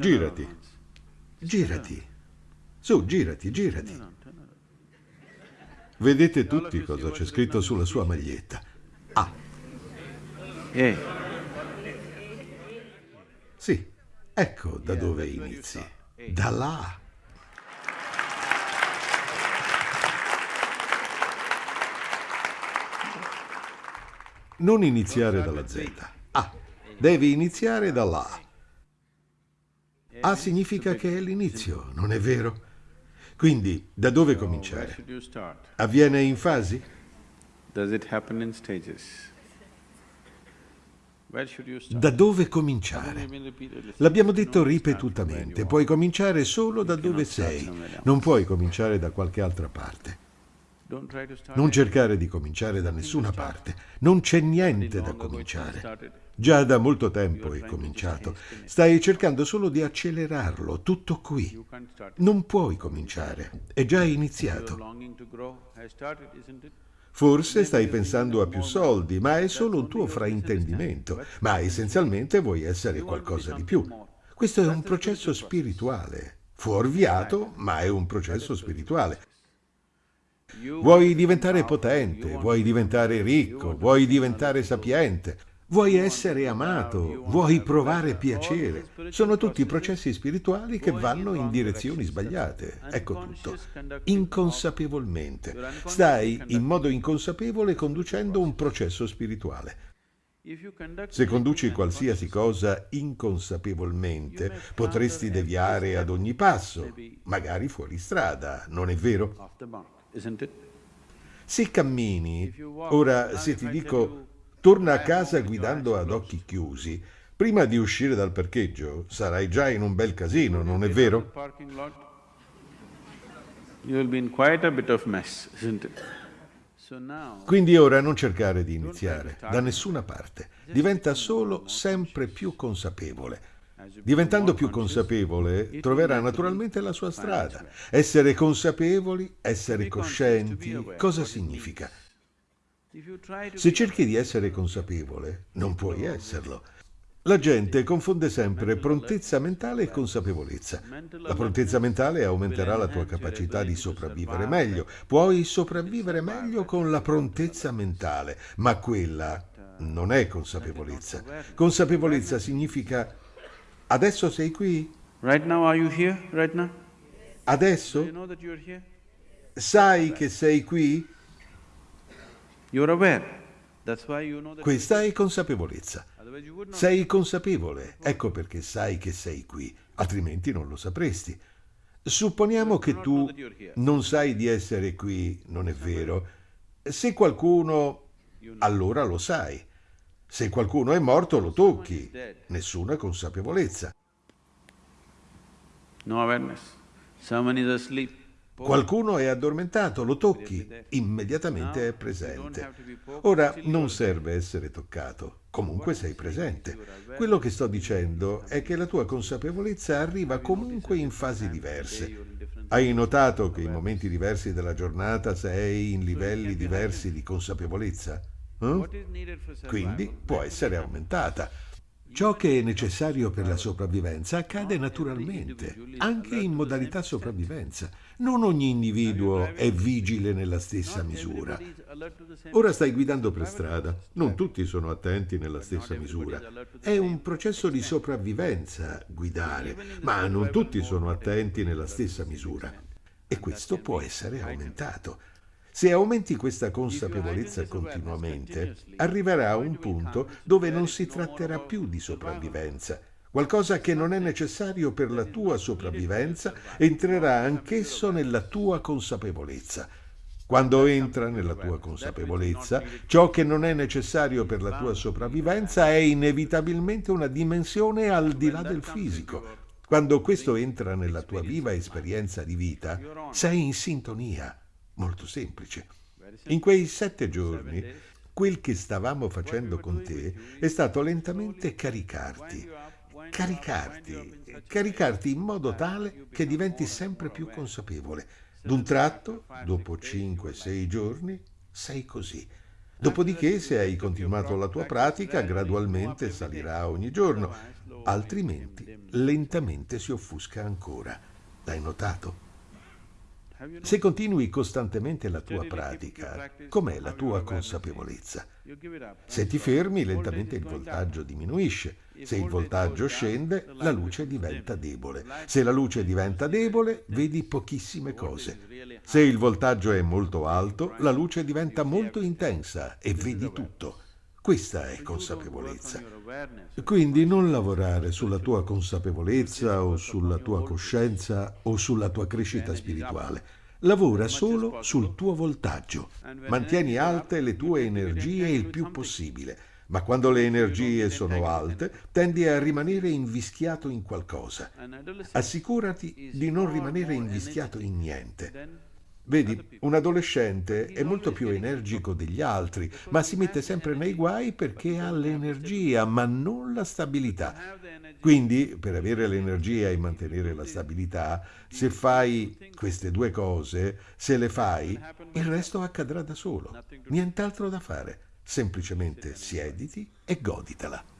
Girati. Girati. Su, girati, girati. Vedete tutti cosa c'è scritto sulla sua maglietta. A. E. Sì, ecco da dove inizi. Da là. Non iniziare dalla Z. A. Devi iniziare dall'A. A significa che è l'inizio, non è vero? Quindi, da dove cominciare? Avviene in fasi? Da dove cominciare? L'abbiamo detto ripetutamente, puoi cominciare solo da dove sei, non puoi cominciare da qualche altra parte. Non cercare di cominciare da nessuna parte, non c'è niente da cominciare. Già da molto tempo è cominciato. Stai cercando solo di accelerarlo, tutto qui. Non puoi cominciare, è già iniziato. Forse stai pensando a più soldi, ma è solo un tuo fraintendimento, ma essenzialmente vuoi essere qualcosa di più. Questo è un processo spirituale, fuorviato, ma è un processo spirituale. Vuoi diventare potente, vuoi diventare ricco, vuoi diventare sapiente, Vuoi essere amato, vuoi provare piacere. Sono tutti processi spirituali che vanno in direzioni sbagliate. Ecco tutto. Inconsapevolmente. Stai in modo inconsapevole conducendo un processo spirituale. Se conduci qualsiasi cosa inconsapevolmente, potresti deviare ad ogni passo, magari fuori strada, non è vero? Se cammini, ora se ti dico Torna a casa guidando ad occhi chiusi. Prima di uscire dal parcheggio sarai già in un bel casino, non è vero? Quindi ora non cercare di iniziare, da nessuna parte. Diventa solo sempre più consapevole. Diventando più consapevole, troverà naturalmente la sua strada. Essere consapevoli, essere coscienti, cosa significa? Se cerchi di essere consapevole, non puoi esserlo. La gente confonde sempre prontezza mentale e consapevolezza. La prontezza mentale aumenterà la tua capacità di sopravvivere meglio. Puoi sopravvivere meglio con la prontezza mentale, ma quella non è consapevolezza. Consapevolezza significa adesso sei qui? Adesso? Sai che sei qui? Questa è consapevolezza. Sei consapevole, ecco perché sai che sei qui, altrimenti non lo sapresti. Supponiamo che tu non sai di essere qui, non è vero. Se qualcuno... allora lo sai. Se qualcuno è morto lo tocchi, nessuna consapevolezza. Qualcuno è addormentato, lo tocchi, immediatamente è presente. Ora non serve essere toccato, comunque sei presente. Quello che sto dicendo è che la tua consapevolezza arriva comunque in fasi diverse. Hai notato che in momenti diversi della giornata sei in livelli diversi di consapevolezza? Eh? Quindi può essere aumentata. Ciò che è necessario per la sopravvivenza accade naturalmente, anche in modalità sopravvivenza. Non ogni individuo è vigile nella stessa misura. Ora stai guidando per strada, non tutti sono attenti nella stessa misura. È un processo di sopravvivenza guidare, ma non tutti sono attenti nella stessa misura. E questo può essere aumentato. Se aumenti questa consapevolezza continuamente, arriverà a un punto dove non si tratterà più di sopravvivenza. Qualcosa che non è necessario per la tua sopravvivenza entrerà anch'esso nella tua consapevolezza. Quando entra nella tua consapevolezza, ciò che non è necessario per la tua sopravvivenza è inevitabilmente una dimensione al di là del fisico. Quando questo entra nella tua viva esperienza di vita, sei in sintonia molto semplice. In quei sette giorni, quel che stavamo facendo con te è stato lentamente caricarti, caricarti, caricarti in modo tale che diventi sempre più consapevole. D'un tratto, dopo 5-6 giorni, sei così. Dopodiché, se hai continuato la tua pratica, gradualmente salirà ogni giorno. altrimenti lentamente si offusca ancora. L'hai notato? Se continui costantemente la tua pratica, com'è la tua consapevolezza? Se ti fermi, lentamente il voltaggio diminuisce. Se il voltaggio scende, la luce diventa debole. Se la luce diventa debole, vedi pochissime cose. Se il voltaggio è molto alto, la luce diventa molto intensa e vedi tutto. Questa è consapevolezza. Quindi non lavorare sulla tua consapevolezza o sulla tua coscienza o sulla tua crescita spirituale. Lavora solo sul tuo voltaggio. Mantieni alte le tue energie il più possibile, ma quando le energie sono alte tendi a rimanere invischiato in qualcosa. Assicurati di non rimanere invischiato in niente. Vedi, un adolescente è molto più energico degli altri, ma si mette sempre nei guai perché ha l'energia, ma non la stabilità. Quindi, per avere l'energia e mantenere la stabilità, se fai queste due cose, se le fai, il resto accadrà da solo. Nient'altro da fare. Semplicemente siediti e goditela.